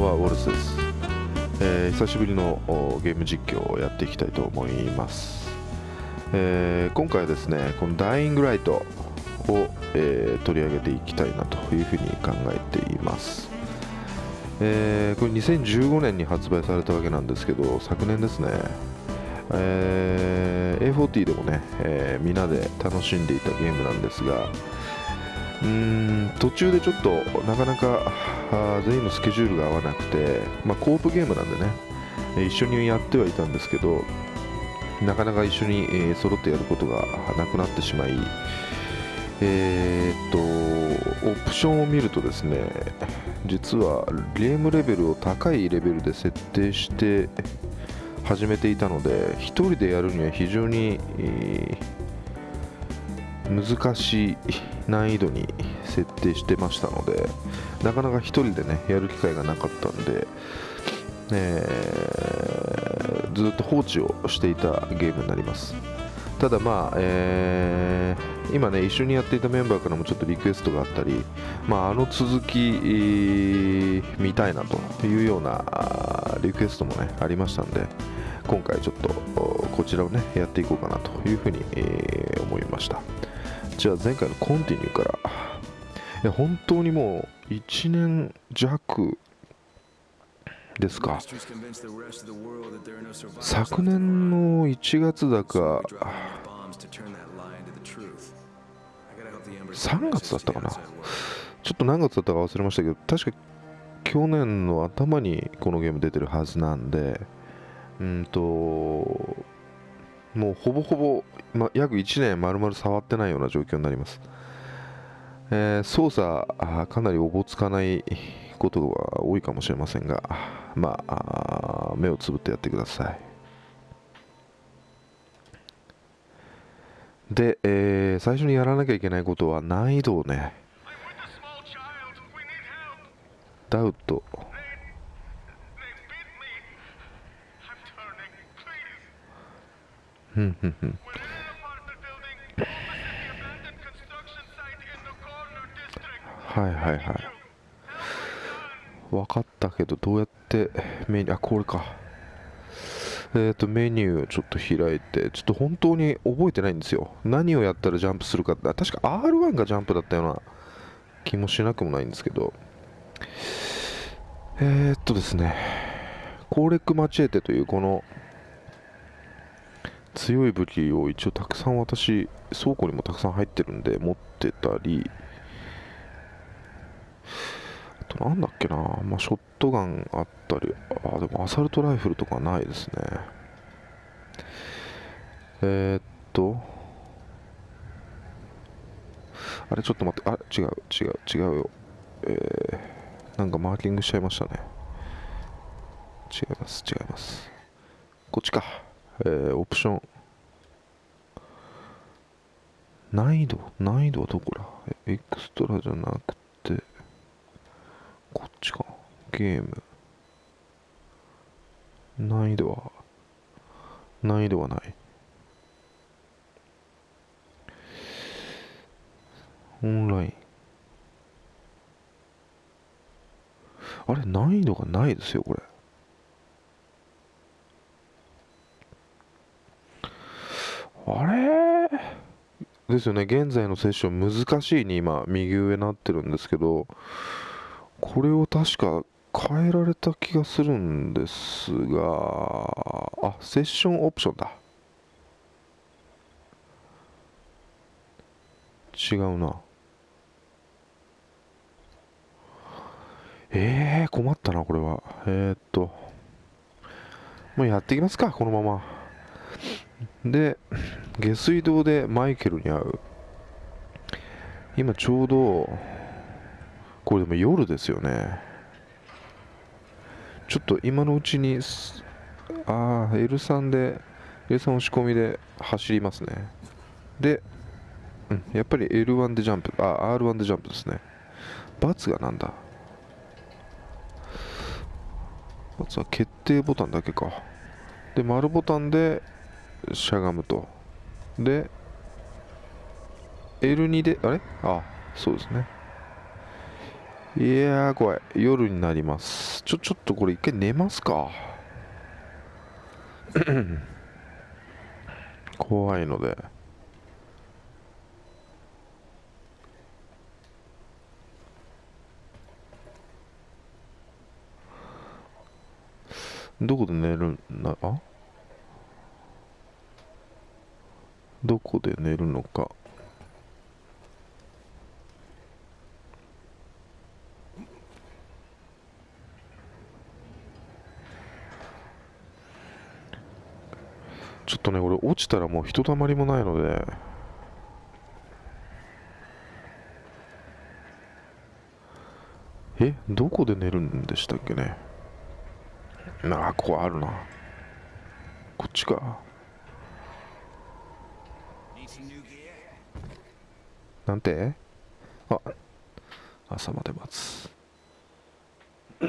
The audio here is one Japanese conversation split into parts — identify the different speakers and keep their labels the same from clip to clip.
Speaker 1: はウォルスです、えー、久しぶりのゲーム実況をやっていきたいと思います、えー、今回はですねこのダイイングライトを、えー、取り上げていきたいなというふうに考えています、えこれ2015年に発売されたわけなんですけど昨年ですねえー、A40 でもね、えー、みんなで楽しんでいたゲームなんですがうん途中でちょっとなかなか全員のスケジュールが合わなくて、まあ、コープゲームなんでね一緒にやってはいたんですけどなかなか一緒に、えー、揃ってやることがなくなってしまいえー、っとオプションを見るとですね実はゲームレベルを高いレベルで設定して始めていたので1人でやるには非常に、えー、難しい難易度に設定してましたのでなかなか1人でねやる機会がなかったんで、えー、ずっと放置をしていたゲームになります。ただまあ、えー、今ね一緒にやっていたメンバーからもちょっとリクエストがあったり、まあ、あの続き見たいなというようなリクエストもねありましたんで今回ちょっとこちらをねやっていこうかなというふうに、思いましたじゃあ前回のコンティニューから。いや本当にもう1年弱ですか？昨年の1月だか3月だったかな？ちょっと何月だったか忘れましたけど確か去年の頭にこのゲーム出てるはずなんでうんともうほぼほぼ、ま、約1年丸々触ってないような状況になります、えー、操作かなりおぼつかないことが多いかもしれませんがまあ目をつぶってやってください。で、えー、最初にやらなきゃいけないことは難易度をねダウトうんうんうんはいはいはい。分かったけどどうやってメニューあこれか。えっ、ー、とメニューをちょっと開いてちょっと本当に覚えてないんですよ。何をやったらジャンプするかって。確か R1 がジャンプだったような気もしなくもないんですけど。えー、っとですねコーレックマチエテというこの強い武器を一応たくさん私倉庫にもたくさん入ってるんで持ってたりあとなんだっけな、まあ、ショットガンあったりあでもアサルトライフルとかないですね。えー、っとあれちょっと待ってあ違う違う違うよ。えー、なんかマーキングしちゃいましたね。違います違います。こっちか。えー、オプション。難易度？難易度はどこだ？エクストラじゃなくてこっちか。ゲーム。難易度は？難易度はない。オンライン。あれ難易度がないですよこれ。あれ？ですよね、現在のセッション難しいに今、右上になってるんですけど、これを確か変えられた気がするんですが、あ、セッションオプションだ。違うな。えー、困ったな、これは。えー、っと、もうやっていきますか、このまま。で下水道でマイケルに会う。今ちょうどこれでも夜ですよね。ちょっと今のうちにああ L3 で L3 押し込みで走りますね。で、うん、やっぱり L1 でジャンプあ R1 でジャンプですね×がなんだ×は決定ボタンだけか。で丸ボタンでしゃがむと。で L2 であれ？あそうですね。いやー怖い。夜になります。ちょちょっとこれ一回寝ますか。怖いので。どこで寝るんだ？あ？どこで寝るのか。ちょっとね俺落ちたらもうひとたまりもないので。えどこで寝るんでしたっけね。なあここあるな。こっちか。なんて？あ朝まで待つ。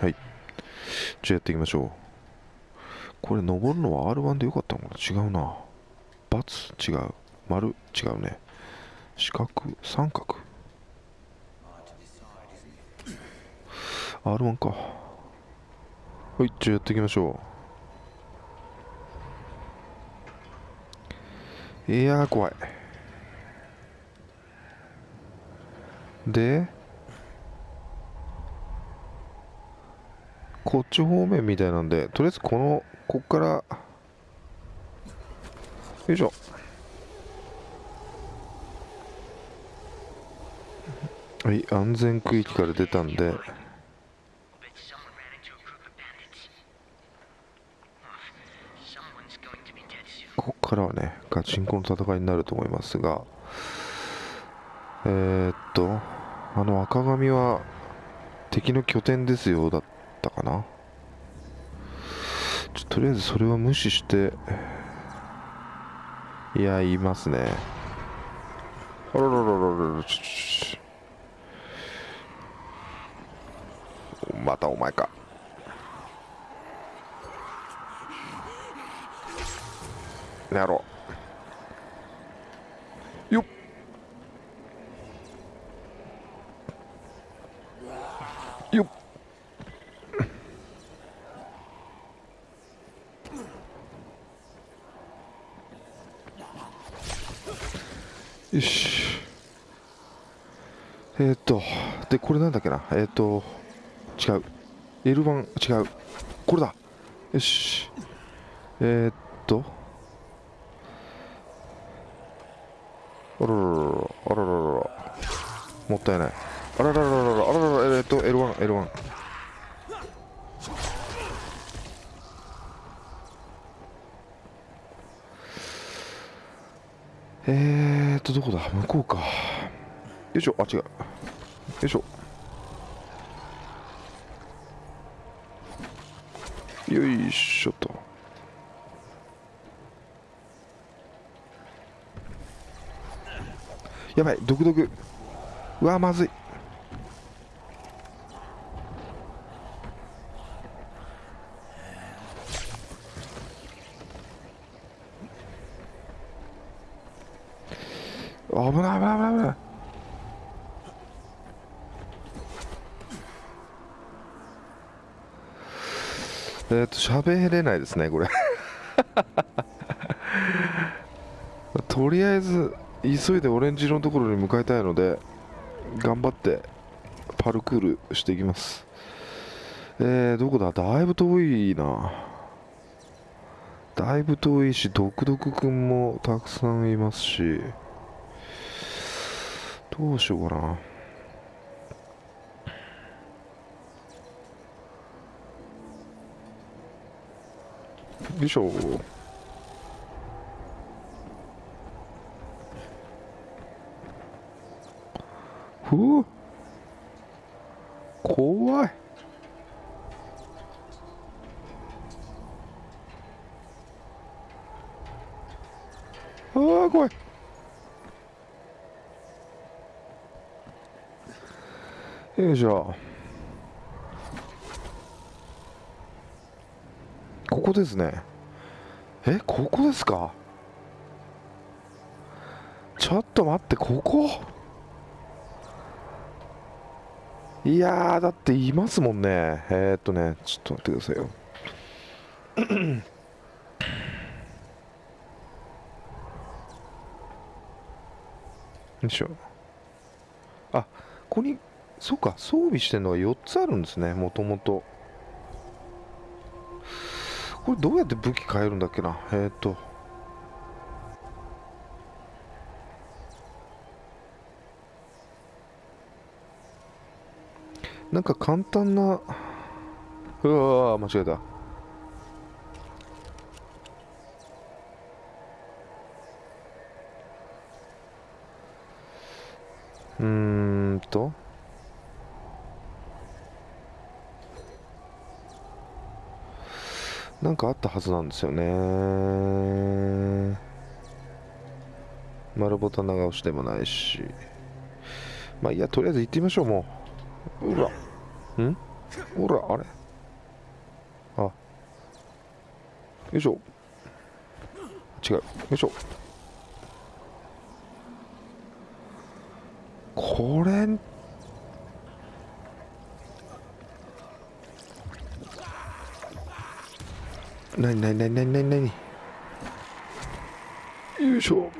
Speaker 1: はい。じゃあやっていきましょう。これ登るのは R1 でよかったのかな？違うな×違う。丸？違うね。四角？三角？R1 か。はいじゃあやっていきましょう。いやー怖い。でこっち方面みたいなんでとりあえずこのこっからよいしょ。はい安全区域から出たんでここからはねガチンコの戦いになると思いますがえー、っとあの赤髪は敵の拠点ですよだったかな。ちょとりあえずそれは無視していやいますね。あらららららちょちょ。またお前か。やろう。よっ。よっ。よし。えー、っとでこれなんだっけな？えー、っと違う。L1 違う。これだ。よし。えー、っと。あららららあららららもったいないあらららららあらららえ、っと L1 L1 えーっとどこだ向こうかよいしょあ違うよいしょよいしょとやばい毒毒うわまずい。危ない危ない危ない危ない。えっと喋れないですねこれ。とりあえず急いでオレンジ色のところに向かいたいので頑張ってパルクールしていきます。えー、どこだ？だいぶ遠いな。だいぶ遠いしドクドクくんもたくさんいますし。どうしようかな。よいしょ。ふう。怖い。ああ怖い。よいしょ。ここですね。えここですか？ちょっと待ってここ？いやだっていますもんね。えー、っとねちょっと待ってくださいよ。よいしょ。あここにそうか装備してるのが4つあるんですねもともと。これどうやって武器変えるんだっけな。えー、っと。なんか簡単なうわ間違えた。うーんと。なんかあったはずなんですよね。丸ボタン長押しでもないし。まあいいやとりあえず行ってみましょうもう。うらん？ほらあれ？あ。よいしょ。違う。よいしょ。これ。なになになになになになによいしょ。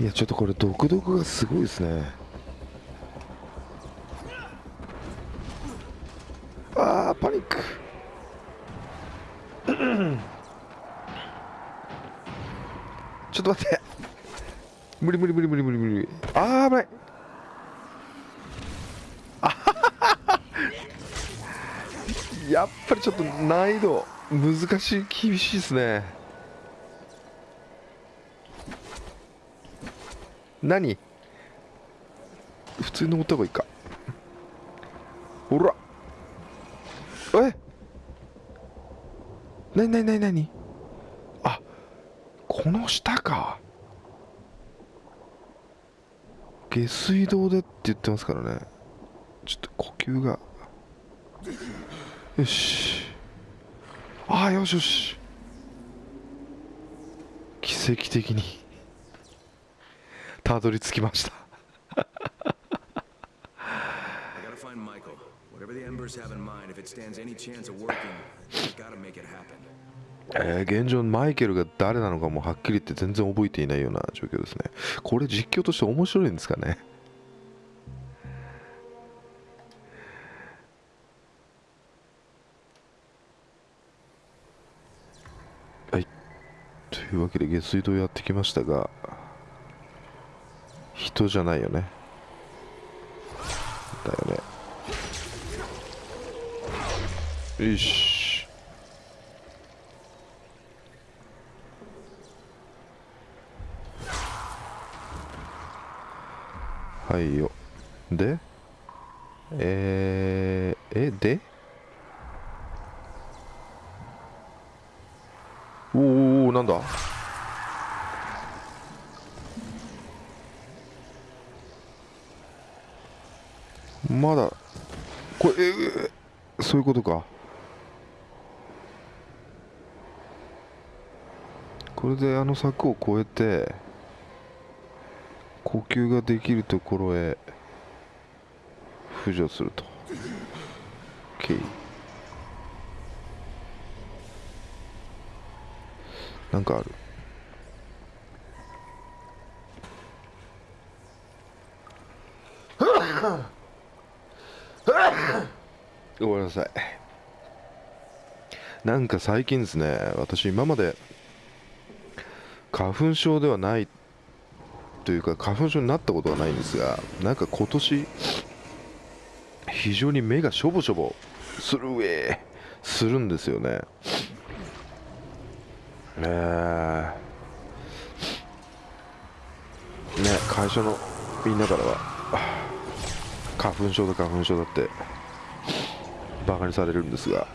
Speaker 1: いやちょっとこれ独特がすごいですね。あーパニック。ちょっと待って。無理無理無理無理無理。無理あー危ない。あ やっぱりちょっと難易度難しい厳しいですね。何？普通に登った方がいいか。ほら。え？なになになになにあこの下か。下水道でって言ってますからね。ちょっと呼吸が。よし。ああよしよし。奇跡的に。たどり着きました。現状マイケルが誰なのかもはっきり言って全然覚えていないような状況ですね。これ実況として面白いんですかね？はい。というわけで下水道やってきましたが人じゃないよね。だよね。よし。はいよ。で？えー、えで？おーおーなんだ？まだ。これえそういうことか。これであの柵を越えて呼吸ができるところへ浮上すると。OK なんかある。ごめんなさい。なんか最近ですね私今まで花粉症ではないというか花粉症になったことはないんですがなんか今年非常に目がしょぼしょぼする上するんですよね。え。ーね会社のみんなからは花粉症だ花粉症だってバカにされるんですが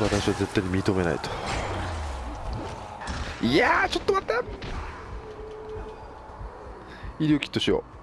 Speaker 1: 私は絶対に認めないと。いやちょっと待った。医療キットしよう。